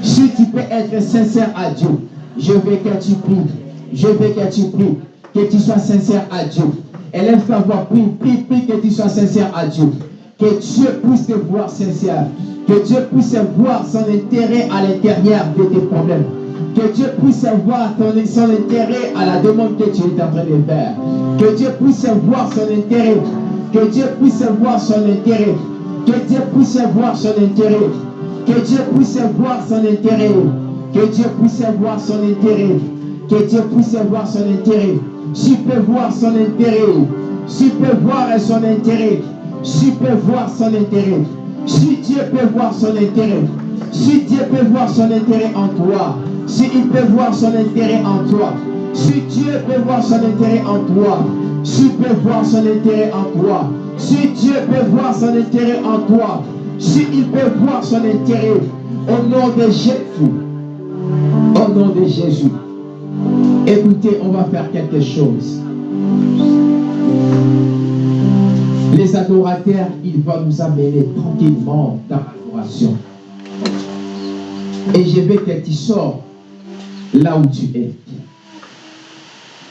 Speaker 1: si tu peux être sincère à Dieu, je veux que tu pries. Je veux que tu pries. Que tu sois sincère à Dieu. Élève ta voix, prie, prie, prie que tu sois sincère à Dieu. Que Dieu puisse te voir sincère. Que Dieu puisse voir son intérêt à l'intérieur de tes problèmes. Que Dieu puisse voir son intérêt à la demande que tu es en train de faire. Que Dieu puisse voir son intérêt. Que Dieu puisse voir son intérêt. Que Dieu puisse voir son intérêt. Que Dieu puisse voir son intérêt. Que Dieu puisse voir son intérêt. Que Dieu puisse voir son intérêt. Si peux voir son intérêt. Si peux voir son intérêt. Peux voir son intérêt. Si Dieu peut voir son intérêt. Si Dieu peut voir son intérêt en toi. Si il peut voir son intérêt en toi. Si Dieu peut voir son intérêt en toi. Si peut voir son intérêt en toi. Si Dieu peut voir son intérêt en toi. Si il peut voir son intérêt au nom de Jésus. Au nom de Jésus. Écoutez, on va faire quelque chose. Les adorateurs, ils vont nous amener tranquillement dans l'adoration. Et je veux que tu sors là où tu es.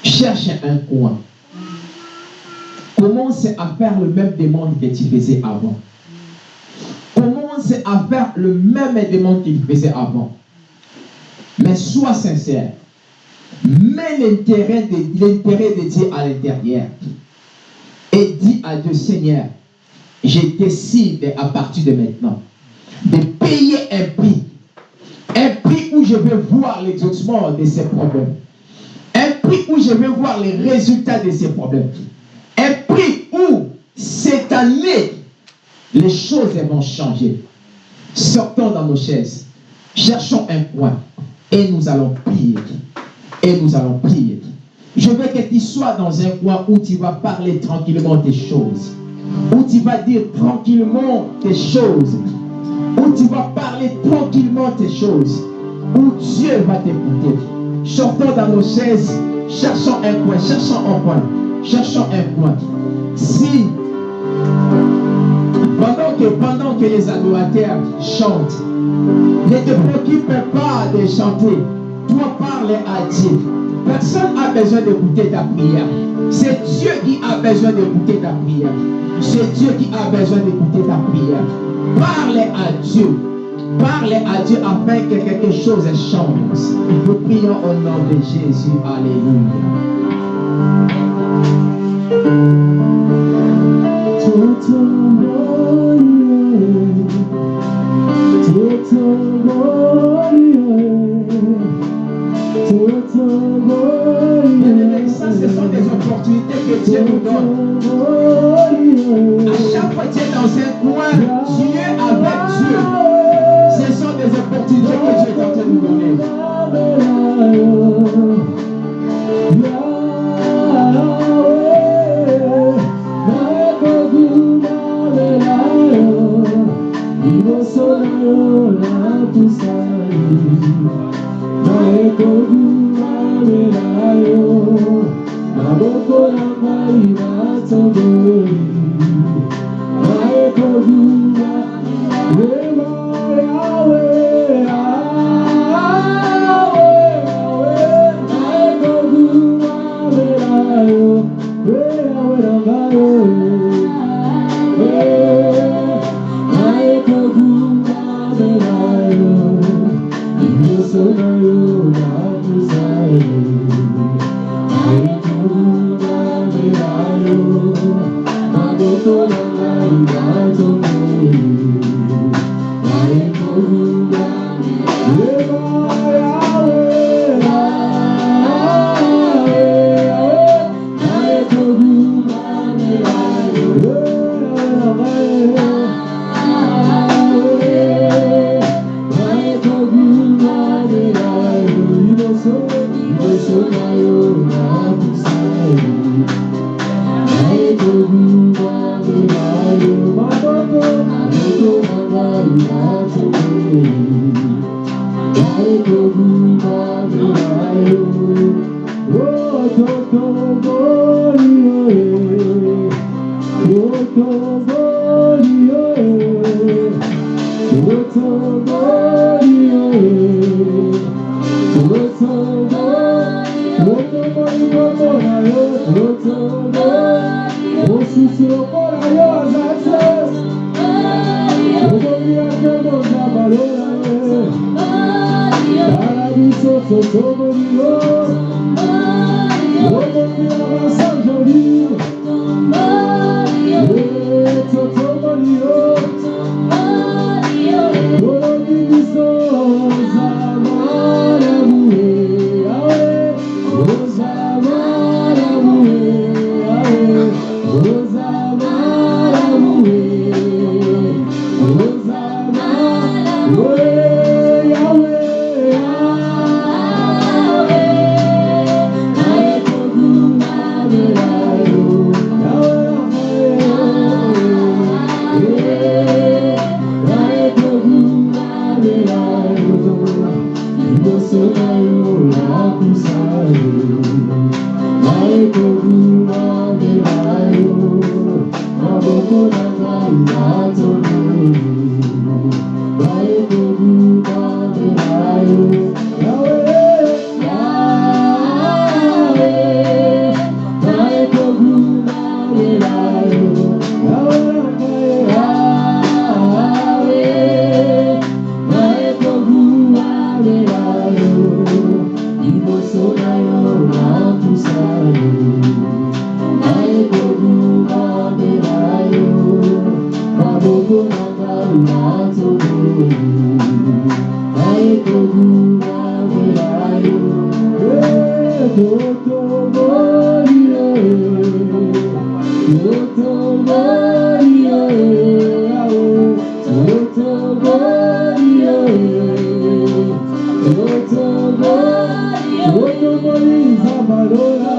Speaker 1: Cherche un coin. Commence à faire le même demande que tu faisais avant. Commence à faire le même demande qu'il faisait avant. Mais sois sincère. Mets l'intérêt de, l'intérêt de Dieu à l'intérieur. Et dis à Dieu, Seigneur, je décide à partir de maintenant de payer un prix. Un prix où je vais voir l'exaucement de ces problèmes. Un prix où je vais voir les résultats de ces problèmes. Un prix où cette année, les choses vont changer. Sortons dans nos chaises. Cherchons un coin. Et nous allons prier. Et nous allons prier. Je veux que tu sois dans un coin où tu vas parler tranquillement des choses. Où tu vas dire tranquillement tes choses. Où tu vas parler tranquillement tes choses. Où Dieu va t'écouter. Sortons dans nos chaises. Cherchons un coin. Cherchons un coin. Cherchons un coin. Si pendant que, pendant que les adorateurs chantent, ne te préoccupe pas de chanter. Toi parle à Dieu. Personne n'a besoin d'écouter ta prière. C'est Dieu qui a besoin d'écouter ta prière. C'est Dieu qui a besoin d'écouter ta prière. Parle à Dieu.
Speaker 5: Parlez à Dieu afin que quelque chose change. Nous prions au nom de Jésus. Alléluia. Ce sont des opportunités que Dieu nous donne. Chaque fois que tu es dans un coin, tu es avec Dieu. Ce sont des opportunités que Dieu est en nous donner. と生まれだよ。あの子あんまり遊ぶ I'm not to Senhor.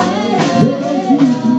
Speaker 5: away.